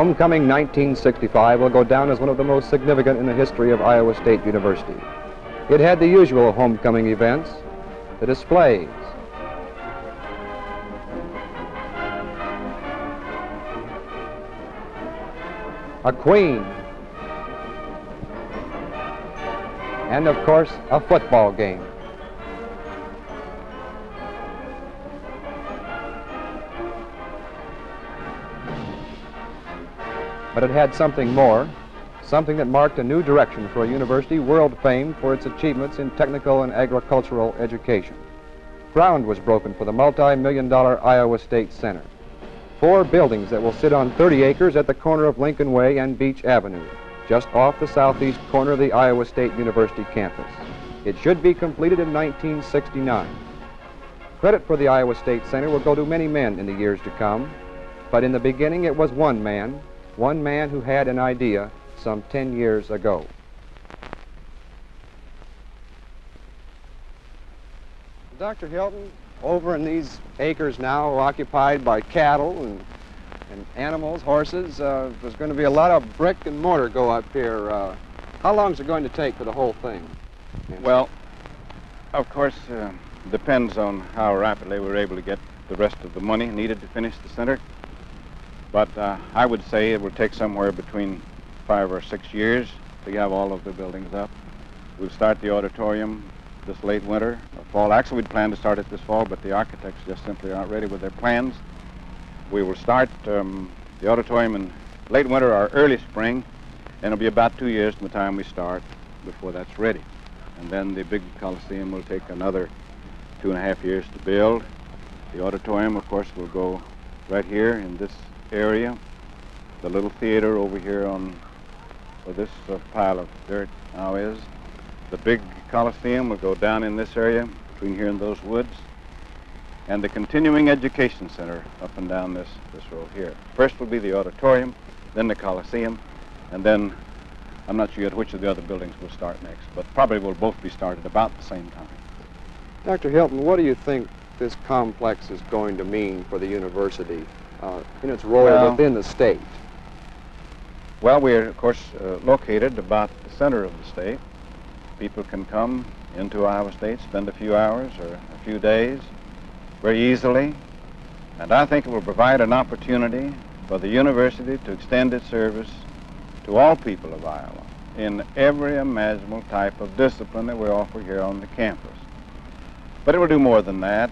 Homecoming 1965 will go down as one of the most significant in the history of Iowa State University. It had the usual homecoming events, the displays, a queen, and of course, a football game. But it had something more, something that marked a new direction for a university world famed for its achievements in technical and agricultural education. Ground was broken for the multi-million dollar Iowa State Center. Four buildings that will sit on 30 acres at the corner of Lincoln Way and Beach Avenue, just off the southeast corner of the Iowa State University campus. It should be completed in 1969. Credit for the Iowa State Center will go to many men in the years to come, but in the beginning it was one man, one man who had an idea some 10 years ago. Dr. Hilton, over in these acres now occupied by cattle and, and animals, horses, uh, there's going to be a lot of brick and mortar go up here. Uh, how long is it going to take for the whole thing? Well, of course, uh, depends on how rapidly we're able to get the rest of the money needed to finish the center. But uh, I would say it will take somewhere between five or six years to have all of the buildings up. We'll start the auditorium this late winter or fall. Actually, we'd planned to start it this fall, but the architects just simply aren't ready with their plans. We will start um, the auditorium in late winter or early spring, and it'll be about two years from the time we start before that's ready. And then the big Coliseum will take another two and a half years to build. The auditorium, of course, will go right here in this area. The little theater over here on where this uh, pile of dirt now is. The big Coliseum will go down in this area between here and those woods. And the continuing education center up and down this, this road here. First will be the auditorium, then the Coliseum, and then I'm not sure yet which of the other buildings will start next, but probably will both be started about the same time. Dr. Hilton, what do you think this complex is going to mean for the university uh, in its role Well- within the state? Well, we're, of course, uh, located about the center of the state. People can come into Iowa State, spend a few hours or a few days very easily. And I think it will provide an opportunity for the university to extend its service to all people of Iowa in every imaginable type of discipline that we offer here on the campus. But it will do more than that.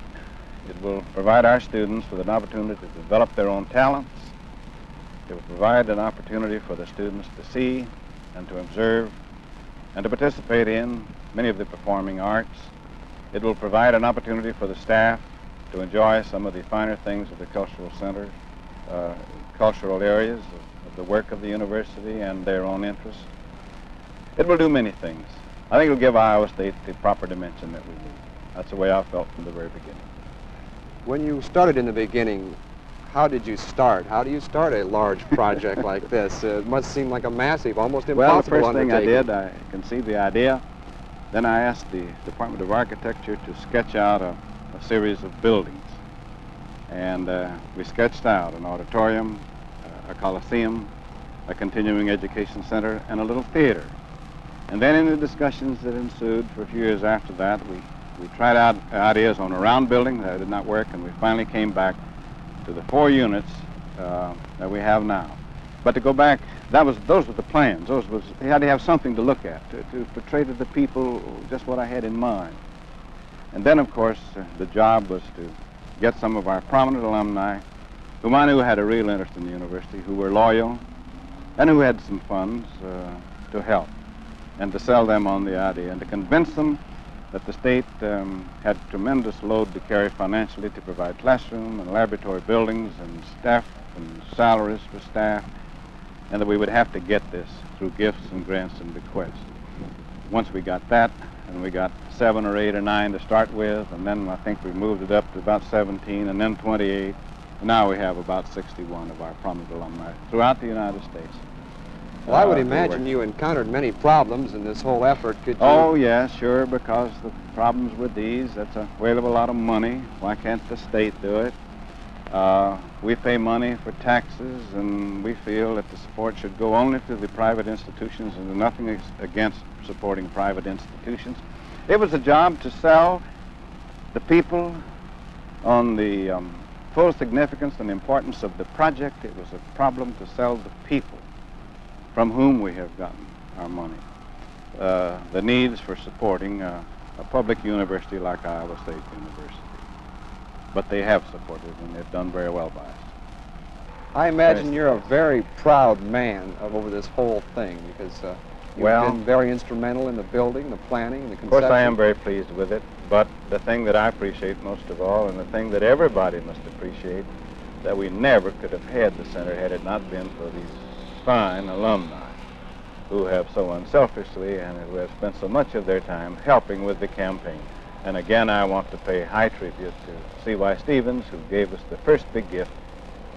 It will provide our students with an opportunity to develop their own talents. It will provide an opportunity for the students to see and to observe and to participate in many of the performing arts. It will provide an opportunity for the staff to enjoy some of the finer things of the cultural center, uh, cultural areas of, of the work of the university and their own interests. It will do many things. I think it will give Iowa State the proper dimension that we need. That's the way I felt from the very beginning. When you started in the beginning, how did you start? How do you start a large project like this? Uh, it must seem like a massive, almost impossible Well, the first thing I did, I conceived the idea. Then I asked the Department of Architecture to sketch out a, a series of buildings. And uh, we sketched out an auditorium, uh, a coliseum, a continuing education center, and a little theater. And then in the discussions that ensued for a few years after that, we, we tried out ideas on a round building that did not work, and we finally came back to the four units uh, that we have now. But to go back, that was those were the plans. Those was he had to have something to look at to, to portray to the people just what I had in mind. And then, of course, uh, the job was to get some of our prominent alumni, whom I knew had a real interest in the university, who were loyal, and who had some funds uh, to help, and to sell them on the idea, and to convince them that the state um, had tremendous load to carry financially to provide classroom and laboratory buildings and staff and salaries for staff, and that we would have to get this through gifts and grants and bequests. Once we got that, and we got seven or eight or nine to start with, and then I think we moved it up to about 17, and then 28. And now we have about 61 of our prominent alumni throughout the United States. Well, I would Uh, imagine you encountered many problems in this whole effort. Could you? Oh, yeah, sure, because the problems with these, that's a whale of a lot of money. Why can't the state do it? Uh, we pay money for taxes, and we feel that the support should go only to the private institutions, and nothing ex- against supporting private institutions. It was a job to sell the people on the um, full significance and importance of the project. It was a problem to sell the people from whom we have gotten our money. Uh, the needs for supporting uh, a public university like Iowa State University. But they have supported and they've done very well by us. I imagine you're a very proud man of over this whole thing because uh, you've Well- been very instrumental in the building, the planning, and the Of course, I am very pleased with it, but the thing that I appreciate most of all, and the thing that everybody must appreciate, that we never could have had the center had it not been for these fine alumni who have so unselfishly and who have spent so much of their time helping with the campaign. And again, I want to pay high tribute to C.Y. Stephens, who gave us the first big gift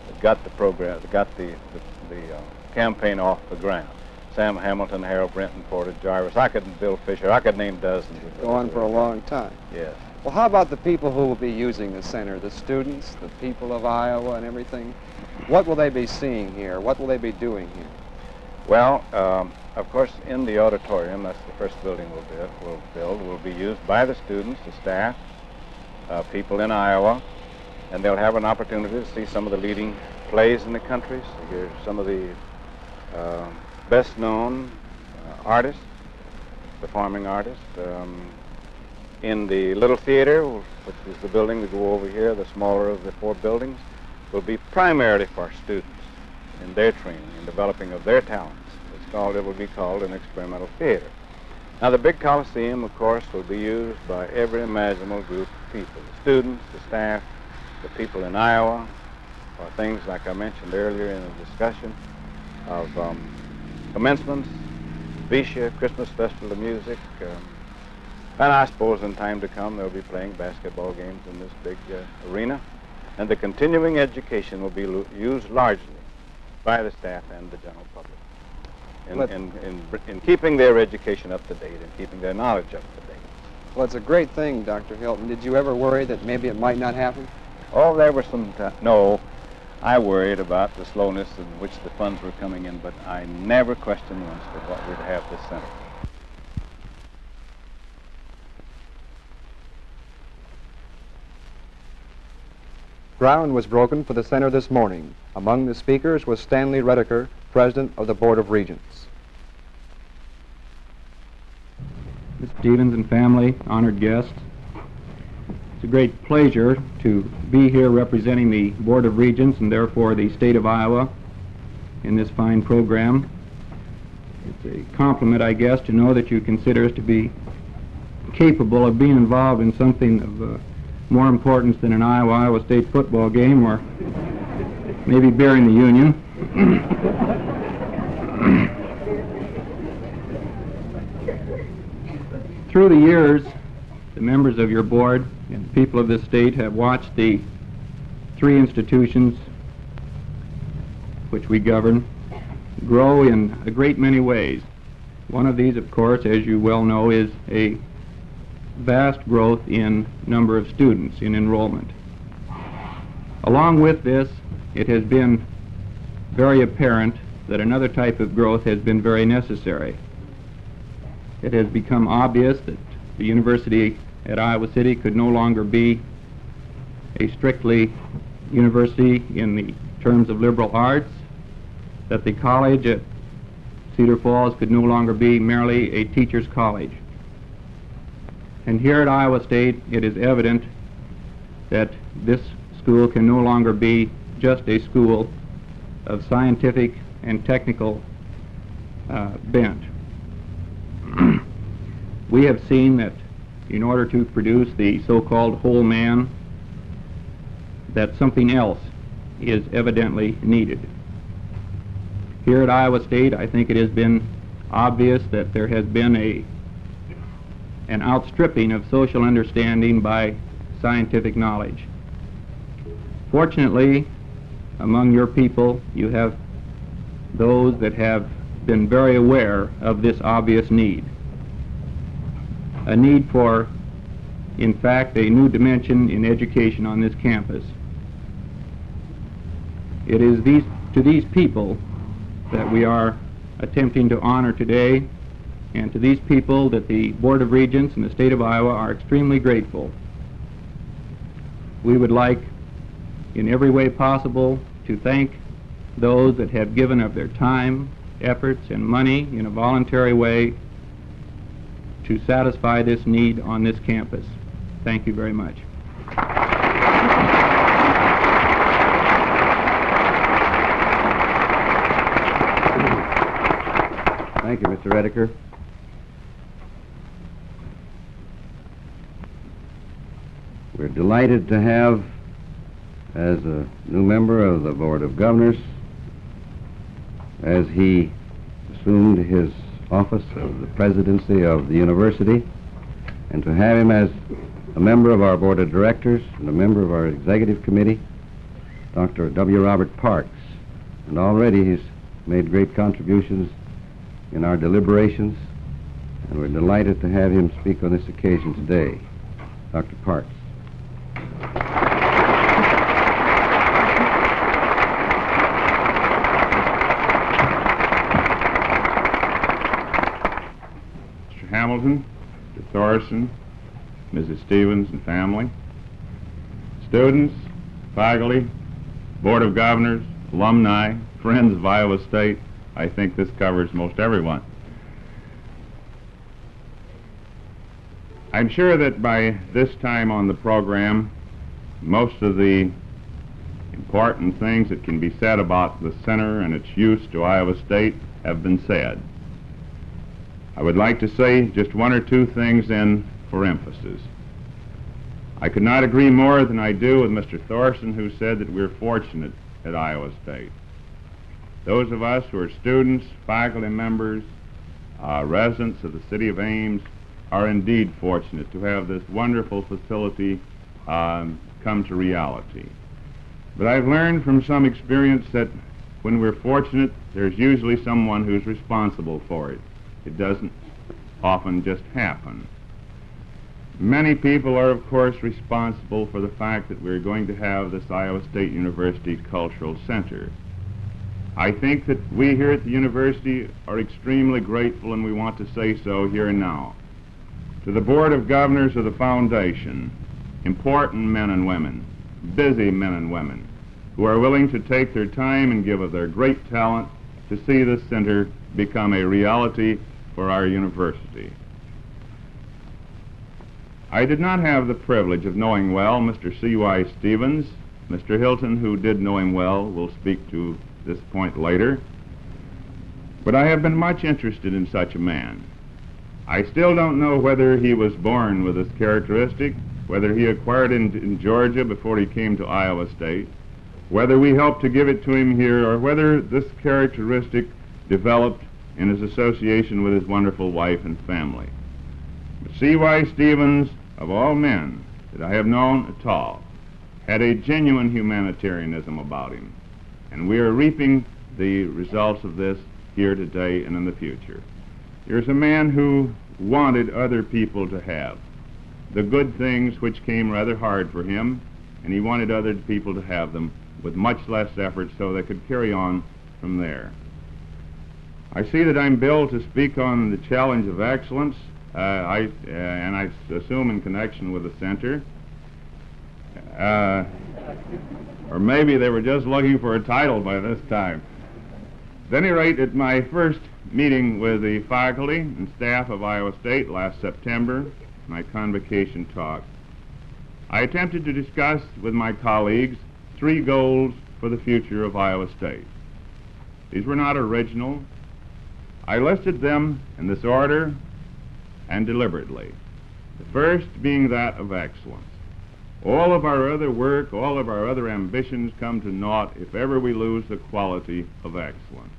that got the program, that got the, the, the uh, campaign off the ground. Sam Hamilton, Harold Brenton, Porter Jarvis. I could, Bill Fisher. I could name dozens. of Go on for a long time. Yes. Well, how about the people who will be using the center, the students, the people of Iowa and everything? What will they be seeing here? What will they be doing here? Well, um, of course, in the auditorium, that's the first building we'll build, we'll build, will be used by the students, the staff, uh, people in Iowa, and they'll have an opportunity to see some of the leading plays in the country, hear some of the uh, best-known uh, artists, performing artists. Um, in the little theater, which is the building we go over here, the smaller of the four buildings, will be primarily for students in their training and developing of their talents. It's called, it will be called an experimental theater. Now, the big Coliseum, of course, will be used by every imaginable group of people, the students, the staff, the people in Iowa, for things like I mentioned earlier in the discussion of um, commencements, VEISHEA, Christmas Festival of Music, um, and I suppose in time to come they'll be playing basketball games in this big uh, arena. And the continuing education will be used largely by the staff and the general public in, in, in, in keeping their education up to date and keeping their knowledge up to date. Well, it's a great thing, Dr. Hilton. Did you ever worry that maybe it might not happen? Oh, there were some. no, I worried about the slowness in which the funds were coming in, but I never questioned once that what we'd have this center. Ground was broken for the center this morning. Among the speakers was Stanley Redeker, President of the Board of Regents. Mr. Stephens and family, honored guests. It's a great pleasure to be here representing the Board of Regents and therefore the state of Iowa in this fine program. It's a compliment, I guess, to know that you consider us to be capable of being involved in something of uh, more importance than an Iowa-Iowa State football game or maybe bearing the Union. Through the years, the members of your board and the people of this state have watched the three institutions which we govern grow in a great many ways. One of these, of course, as you well know, is a vast growth in number of students in enrollment. Along with this, it has been very apparent that another type of growth has been very necessary. It has become obvious that the university at Iowa City could no longer be a strictly university in the terms of liberal arts, that the college at Cedar Falls could no longer be merely a teacher's college. And here at Iowa State, it is evident that this school can no longer be just a school of scientific and technical uh, bent. we have seen that in order to produce the so-called whole man, that something else is evidently needed. Here at Iowa State, I think it has been obvious that there has been a an outstripping of social understanding by scientific knowledge. Fortunately, among your people, you have those that have been very aware of this obvious need. A need for, in fact, a new dimension in education on this campus. It is these, to these people that we are attempting to honor today, and to these people that the Board of Regents and the state of Iowa are extremely grateful. We would like, in every way possible, to thank those that have given of their time, efforts, and money in a voluntary way to satisfy this need on this campus. Thank you very much. Thank you, Mr. Redeker. Delighted to have, as a new member of the Board of Governors, as he assumed his office of the presidency of the university, and to have him as a member of our Board of Directors and a member of our Executive Committee, Dr. W. Robert Parks. And already he's made great contributions in our deliberations, and we're delighted to have him speak on this occasion today. Dr. Parks. Mr. Hamilton, Mr. Thorson, Mrs. Stephens and family, students, faculty, Board of Governors, alumni, friends of Iowa State, I think this covers most everyone. I'm sure that by this time on the program, most of the important things that can be said about the center and its use to Iowa State have been said. I would like to say just one or two things then for emphasis. I could not agree more than I do with Mr. Thorson, who said that we're fortunate at Iowa State. Those of us who are students, faculty members, uh, residents of the city of Ames are indeed fortunate to have this wonderful facility um, come to reality. But I've learned from some experience that when we're fortunate, there's usually someone who's responsible for it. It doesn't often just happen. Many people are, of course, responsible for the fact that we're going to have this Iowa State University Cultural Center. I think that we here at the university are extremely grateful, and we want to say so here and now. To the Board of Governors of the Foundation, important men and women, busy men and women, who are willing to take their time and give of their great talent to see this center become a reality for our university. I did not have the privilege of knowing well Mr. C.Y. Stephens. Mr. Hilton, who did know him well, will speak to this point later. But I have been much interested in such a man. I still don't know whether he was born with this characteristic, whether he acquired it in, in Georgia before he came to Iowa State, whether we helped to give it to him here, or whether this characteristic developed in his association with his wonderful wife and family. But C.Y. Stephens, of all men that I have known at all, had a genuine humanitarianism about him, and we are reaping the results of this here today and in the future. Here's a man who wanted other people to have the good things which came rather hard for him, and he wanted other people to have them with much less effort so they could carry on from there. I see that I'm billed to speak on the challenge of excellence, uh, I, uh, and I assume in connection with the center. Uh, or maybe they were just looking for a title by this time. At any rate, at my first meeting with the faculty and staff of Iowa State last September, my convocation talk, I attempted to discuss with my colleagues three goals for the future of Iowa State. These were not original. I listed them in this order and deliberately. The first being that of excellence. All of our other work, all of our other ambitions come to naught if ever we lose the quality of excellence.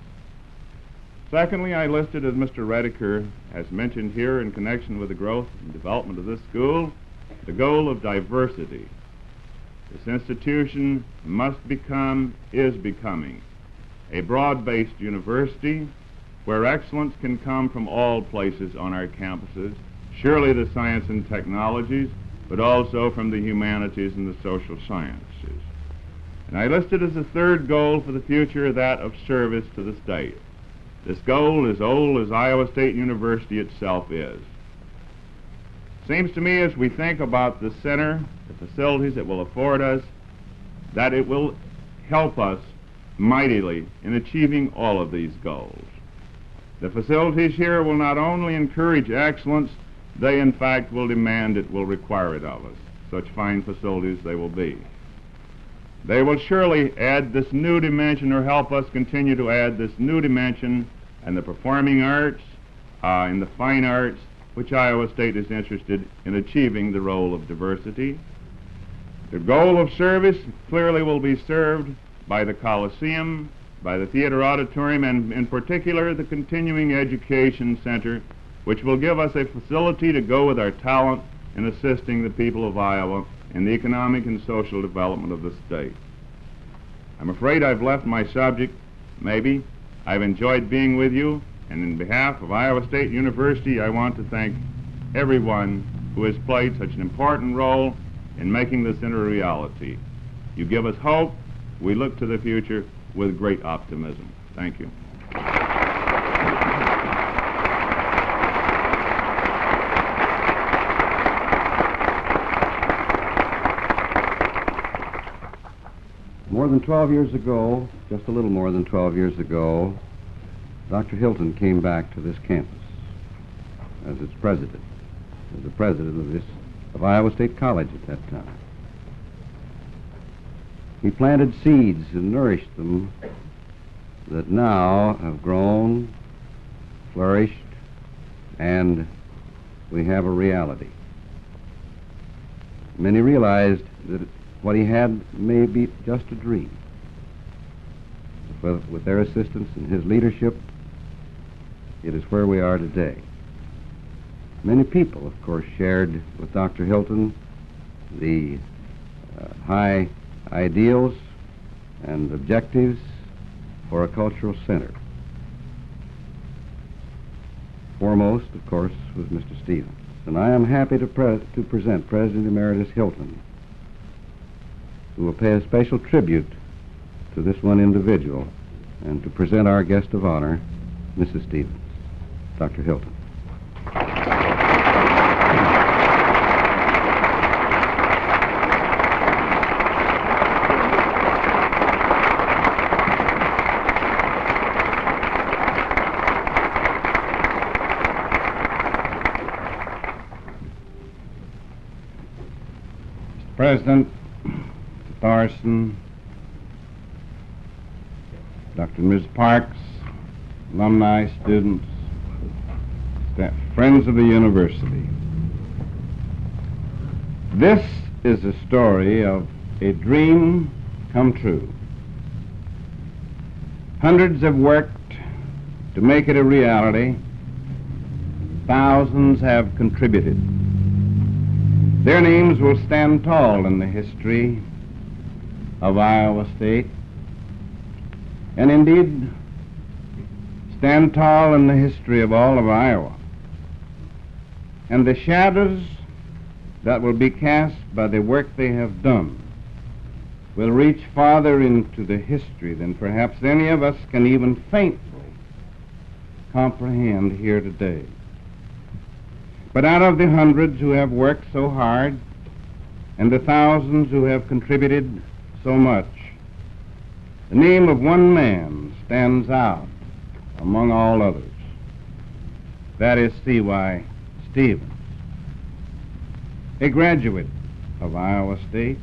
Secondly, I listed, as Mr. Redeker has mentioned here in connection with the growth and development of this school, the goal of diversity. This institution must become, is becoming, a broad-based university where excellence can come from all places on our campuses, surely the science and technologies, but also from the humanities and the social sciences. And I listed as a third goal for the future that of service to the state. This goal is old as Iowa State University itself is. Seems to me as we think about the center, the facilities it will afford us, that it will help us mightily in achieving all of these goals. The facilities here will not only encourage excellence, they in fact will demand it, will require it of us. Such fine facilities they will be. They will surely add this new dimension or help us continue to add this new dimension in the performing arts, uh, in the fine arts, which Iowa State is interested in achieving the role of diversity. The goal of service clearly will be served by the Coliseum, by the Theater Auditorium, and in particular the Continuing Education Center, which will give us a facility to go with our talent in assisting the people of Iowa in the economic and social development of the state. I'm afraid I've left my subject, maybe. I've enjoyed being with you, and in behalf of Iowa State University, I want to thank everyone who has played such an important role in making this into a reality. You give us hope. We look to the future with great optimism. Thank you. More than 12 years ago, just a little more than 12 years ago, Dr. Hilton came back to this campus as its president, as the president of this of Iowa State College at that time. He planted seeds and nourished them that now have grown, flourished, and we have a reality. Many realized that what he had may be just a dream. But with their assistance and his leadership, it is where we are today. Many people, of course, shared with Dr. Hilton the uh, high ideals and objectives for a cultural center. Foremost, of course, was Mr. Stephens. And I am happy to, pre- to present President Emeritus Hilton, who will pay a special tribute to this one individual and to present our guest of honor, Mrs. Stephens, Dr. Hilton. President, Thorson, And Ms. Parks, alumni, students, staff, friends of the university. This is a story of a dream come true. Hundreds have worked to make it a reality. Thousands have contributed. Their names will stand tall in the history of Iowa State, and indeed stand tall in the history of all of Iowa. And the shadows that will be cast by the work they have done will reach farther into the history than perhaps any of us can even faintly comprehend here today. But out of the hundreds who have worked so hard and the thousands who have contributed so much, the name of one man stands out among all others. That is C.Y. Stephens, a graduate of Iowa State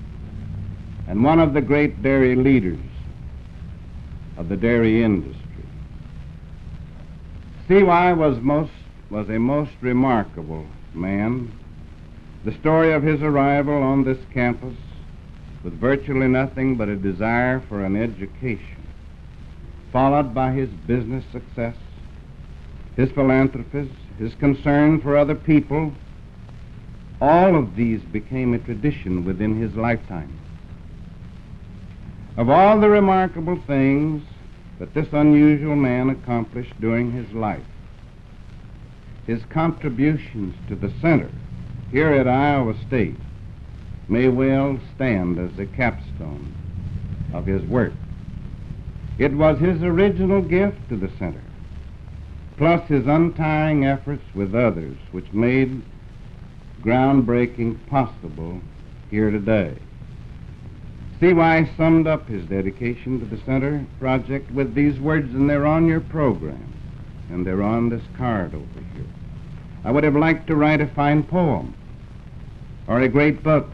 and one of the great dairy leaders of the dairy industry. C.Y. was most was a most remarkable man. The story of his arrival on this campus with virtually nothing but a desire for an education, followed by his business success, his philanthropy, his concern for other people, all of these became a tradition within his lifetime. Of all the remarkable things that this unusual man accomplished during his life, his contributions to the center here at Iowa State may well stand as the capstone of his work. It was his original gift to the center, plus his untiring efforts with others, which made groundbreaking possible here today. CY summed up his dedication to the center project with these words, and they're on your program, and they're on this card over here. I would have liked to write a fine poem, or a great book,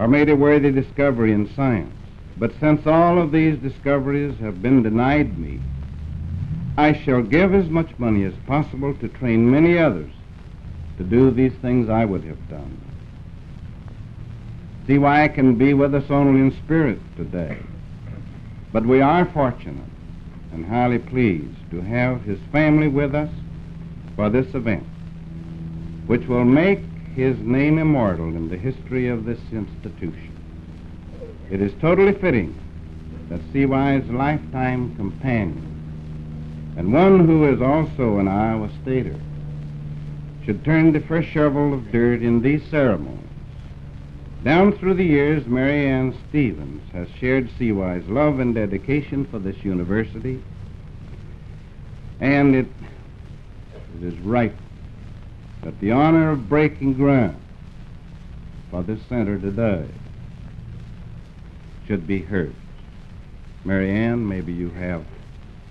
or made a worthy discovery in science. But since all of these discoveries have been denied me, I shall give as much money as possible to train many others to do these things I would have done. C.Y. I can be with us only in spirit today. But we are fortunate and highly pleased to have his family with us for this event, which will make his name immortal in the history of this institution. It is totally fitting that CY's lifetime companion, and one who is also an Iowa Stater, should turn the first shovel of dirt in these ceremonies. Down through the years, Mary Ann Stephens has shared CY's love and dedication for this university, and it, it is right that the honor of breaking ground for this center today should be hers. Mary Ann, maybe you have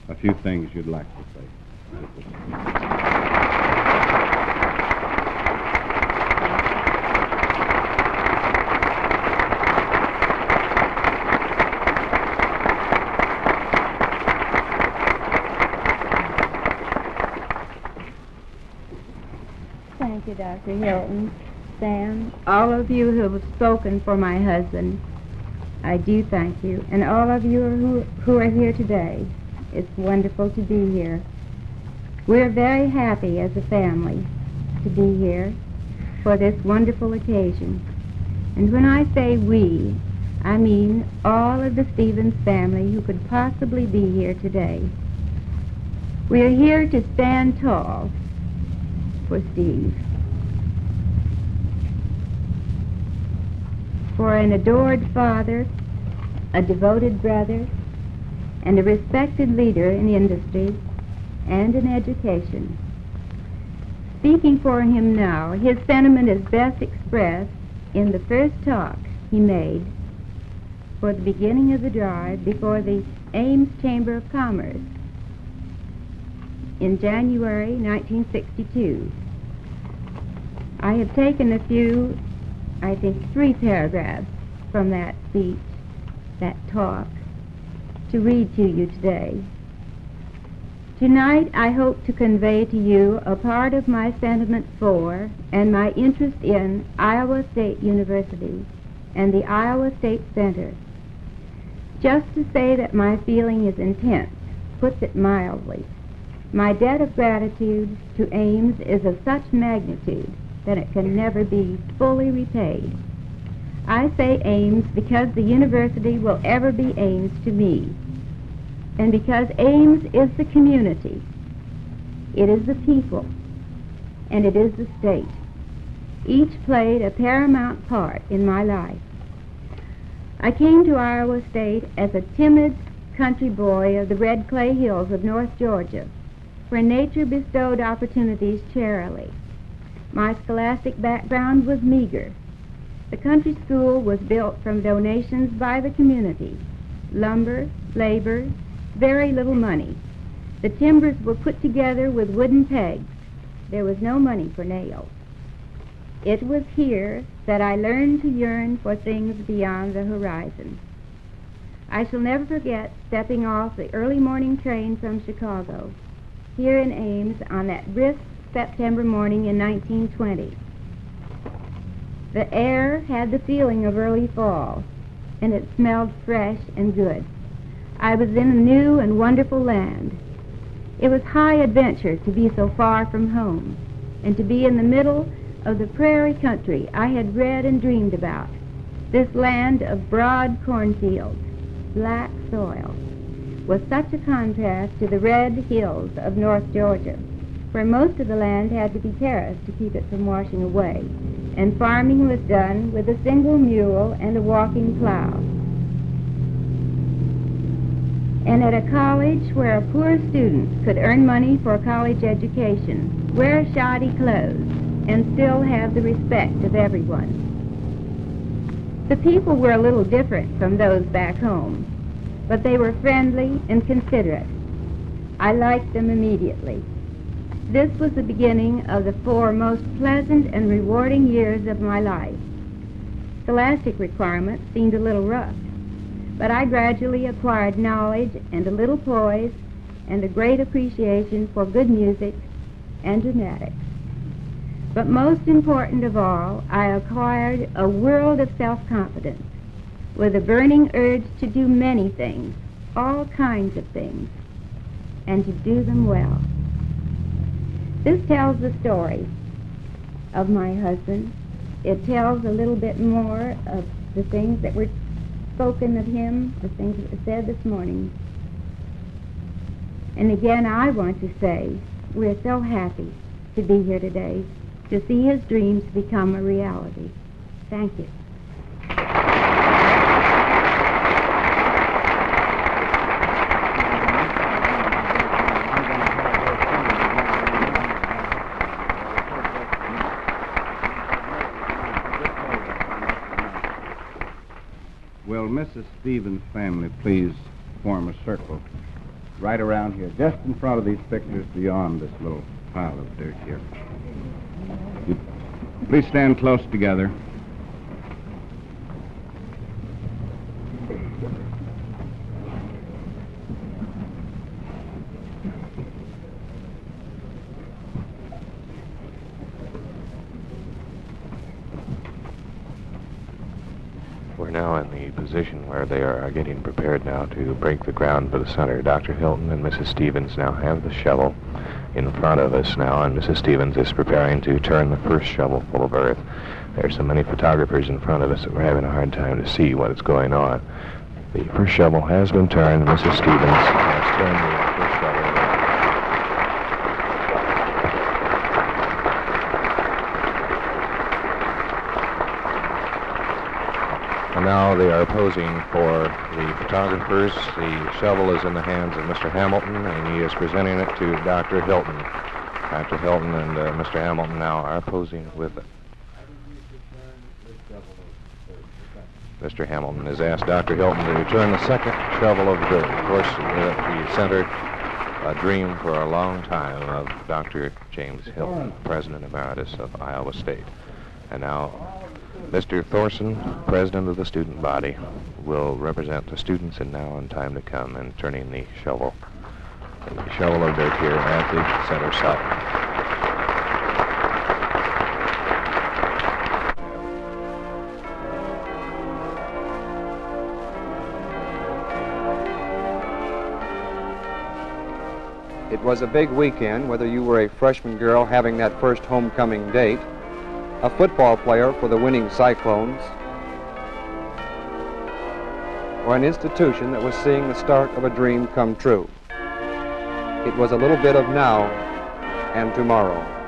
a few things you'd like to say. Dr. Hilton, Sam, all of you who have spoken for my husband. I do thank you. And all of you who, who are here today. It's wonderful to be here. We're very happy as a family to be here for this wonderful occasion. And when I say we, I mean all of the Stephens family who could possibly be here today. We are here to stand tall for Steve. For an adored father, a devoted brother, and a respected leader in industry and in education. Speaking for him now, his sentiment is best expressed in the first talk he made for the beginning of the drive before the Ames Chamber of Commerce in January 1962. I have taken a few, I think three paragraphs from that speech, that talk, to read to you today. Tonight I hope to convey to you a part of my sentiment for and my interest in Iowa State University and the Iowa State Center. Just to say that my feeling is intense puts it mildly. My debt of gratitude to Ames is of such magnitude that it can never be fully repaid. I say Ames because the university will ever be Ames to me, and because Ames is the community, it is the people, and it is the state. Each played a paramount part in my life. I came to Iowa State as a timid country boy of the red clay hills of North Georgia where nature bestowed opportunities charily. My scholastic background was meager. The country school was built from donations by the community lumber, labor, very little money. The timbers were put together with wooden pegs. There was no money for nails. It was here that I learned to yearn for things beyond the horizon. I shall never forget stepping off the early morning train from Chicago here in Ames on that brisk September morning in 1920. The air had the feeling of early fall, and it smelled fresh and good. I was in a new and wonderful land. It was high adventure to be so far from home and to be in the middle of the prairie country I had read and dreamed about, this land of broad cornfields, black soil, was such a contrast to the red hills of North Georgia, where most of the land had to be terraced to keep it from washing away, and farming was done with a single mule and a walking plow. and at a college where a poor student could earn money for a college education, wear shoddy clothes, and still have the respect of everyone. The people were a little different from those back home, but they were friendly and considerate. I liked them immediately. This was the beginning of the four most pleasant and rewarding years of my life. Scholastic requirements seemed a little rough, but I gradually acquired knowledge and a little poise and a great appreciation for good music and dramatics. But most important of all, I acquired a world of self-confidence with a burning urge to do many things, all kinds of things, and to do them well. This tells the story of my husband. It tells a little bit more of the things that were spoken of him, the things that were said this morning. And again, I want to say we're so happy to be here today to see his dreams become a reality. Thank you. Mrs. Stephens' family please form a circle right around here, just in front of these pictures beyond this little pile of dirt here? You please stand close together. We're now in the position where they are getting prepared now to break the ground for the center. Dr. Hilton and Mrs. Stephens now have the shovel in front of us now, and Mrs. Stephens is preparing to turn the first shovel full of earth. There's so many photographers in front of us that we're having a hard time to see what is going on. The first shovel has been turned. Mrs. Stephens has turned the first shovel. in. And now they are posing for the photographers. The shovel is in the hands of Mr. Hamilton, and he is presenting it to Dr. Hilton. Dr. Hilton and uh, Mr. Hamilton now are posing with it. Mr. Hamilton has asked Dr. Hilton to return the second shovel of dirt. Of course, uh, he centered a dream for a long time of Dr. James Hilton, President Emeritus of Iowa State. And now Mr. Thorson, president of the student body, will represent the students in now and time to come in turning the shovel, the shovel of dirt here at the center site. It was a big weekend, whether you were a freshman girl having that first homecoming date, a football player for the winning Cyclones, or an institution that was seeing the start of a dream come true. It was a little bit of now and tomorrow.